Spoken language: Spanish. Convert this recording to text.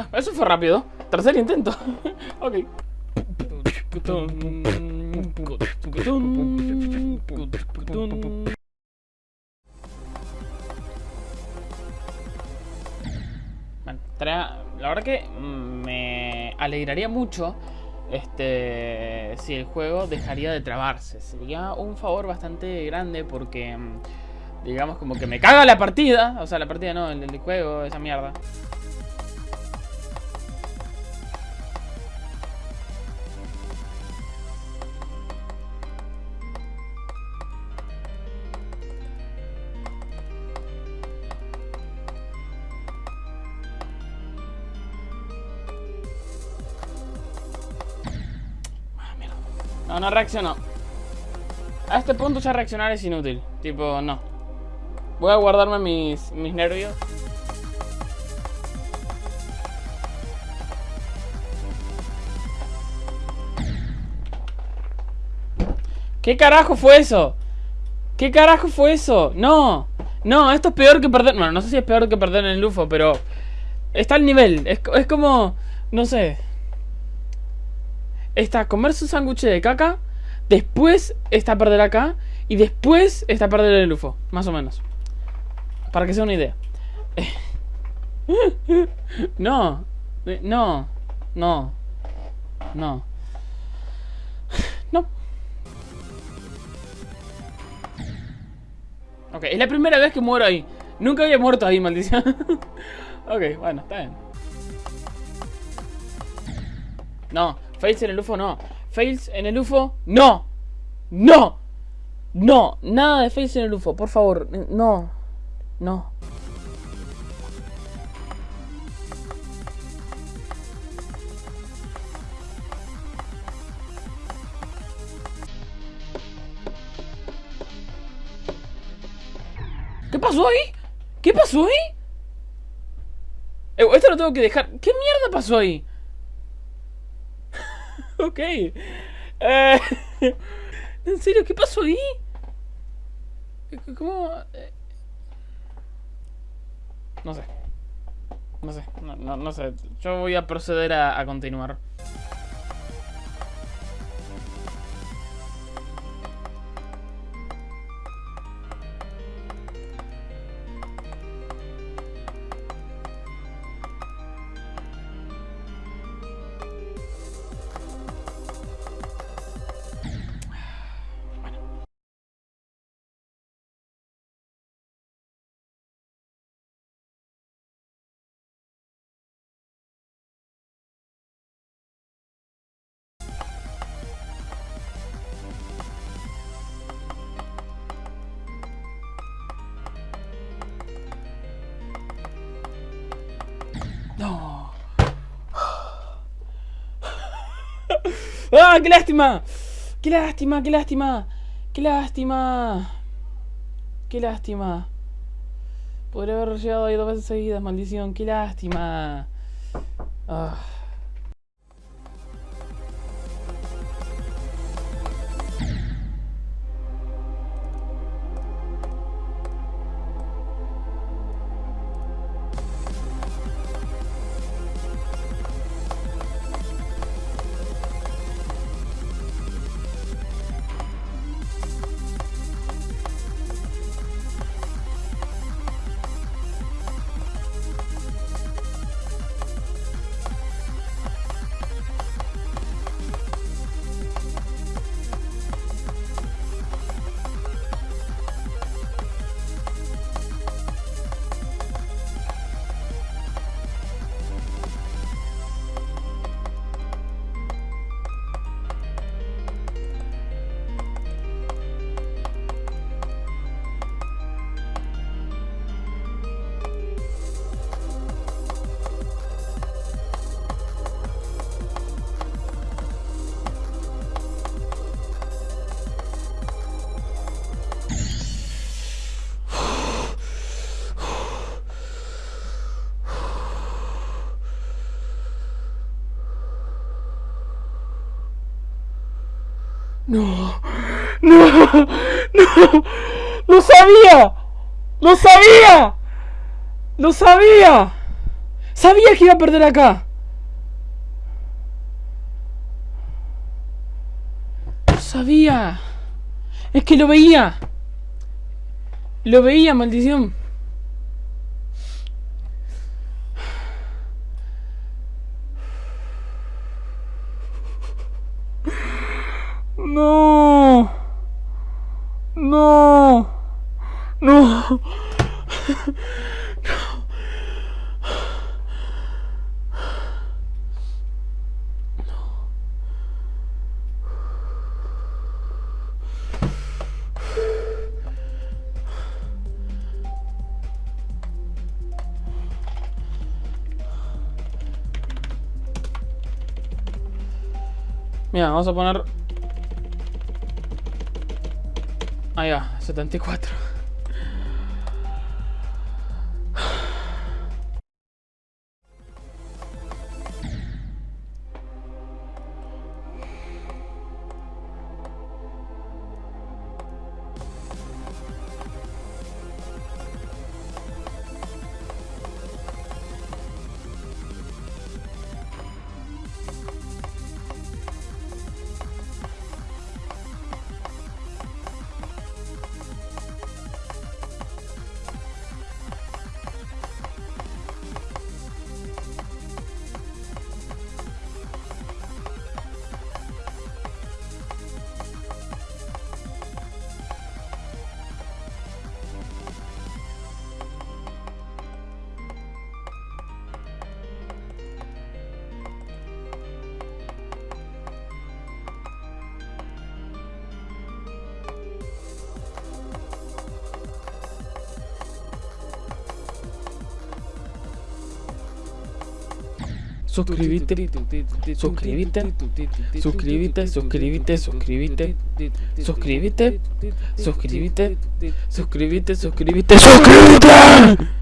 Ah, eso fue rápido. Tercer intento. ok. La verdad que me alegraría mucho este si el juego dejaría de trabarse. Sería un favor bastante grande porque digamos como que me caga la partida, o sea, la partida no, el juego, esa mierda. No, no reaccionó. A este punto ya reaccionar es inútil. Tipo, no. Voy a guardarme mis, mis nervios. ¿Qué carajo fue eso? ¿Qué carajo fue eso? No, no, esto es peor que perder... Bueno, no sé si es peor que perder en el UFO, pero... Está al nivel, es, es como... No sé está comer su sándwich de caca, después está perder acá y después está perder el UFO, más o menos. Para que sea una idea. No, no, no, no, no. Ok, es la primera vez que muero ahí. Nunca había muerto ahí, maldición. ok, bueno, está bien. No, Fails en el UFO, no. Fails en el UFO, no. No. No. Nada de fails en el UFO, por favor. No. No. ¿Qué pasó ahí? ¿Qué pasó ahí? Eh, esto lo tengo que dejar. ¿Qué mierda pasó ahí? ok. Eh, ¿En serio? ¿Qué pasó ahí? ¿Cómo? Eh, no sé. No sé. No, no, sé. Yo voy a proceder a, a continuar. No. ¡Ah, qué lástima! ¡Qué lástima, qué lástima! ¡Qué lástima! ¡Qué lástima! Podría haber llegado ahí dos veces seguidas, maldición. ¡Qué lástima! Ah. No, no, no, lo sabía, lo sabía, lo sabía. Sabía que iba a perder acá. Sabía. Es que lo veía. Lo veía, maldición. No. No. No. Mira, vamos a poner... Ah, ya, 74. Suscríbete, suscríbete, suscríbete, suscríbete, suscríbete, suscríbete, suscríbete, suscríbete, suscríbete, suscríbete.